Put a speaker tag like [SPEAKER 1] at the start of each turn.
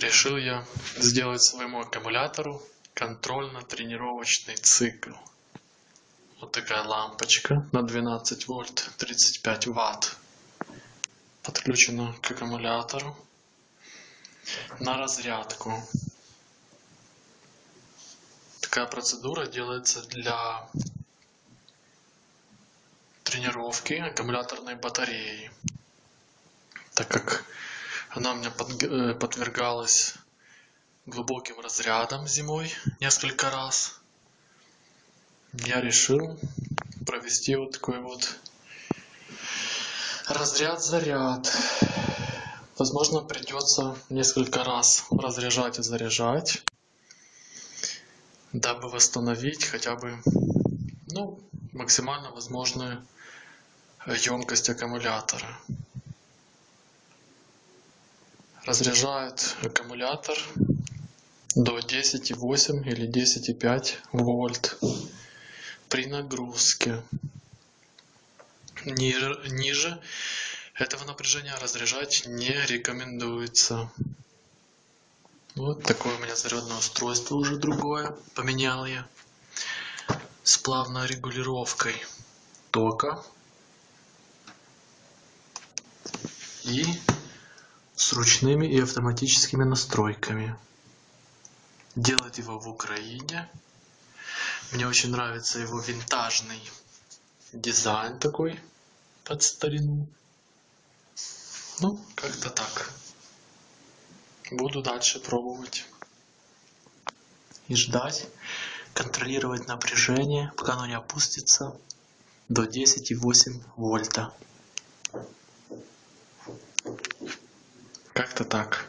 [SPEAKER 1] Решил я сделать своему аккумулятору контрольно-тренировочный цикл. Вот такая лампочка на 12 вольт 35 ватт подключена к аккумулятору на разрядку. Такая процедура делается для тренировки аккумуляторной батареи, так как она у меня э, подвергалась глубоким разрядом зимой несколько раз. Я решил провести вот такой вот разряд-заряд. Возможно, придется несколько раз разряжать и заряжать, дабы восстановить хотя бы ну, максимально возможную емкость аккумулятора разряжает аккумулятор до 10,8 или 10,5 вольт при нагрузке. Ниже, ниже этого напряжения разряжать не рекомендуется. Вот такое у меня зарядное устройство уже другое. Поменял я с плавной регулировкой тока и с ручными и автоматическими настройками. Делать его в Украине. Мне очень нравится его винтажный дизайн такой под старину. Ну, как-то так. Буду дальше пробовать. И ждать, контролировать напряжение, пока оно не опустится до 10,8 вольта. Как-то так.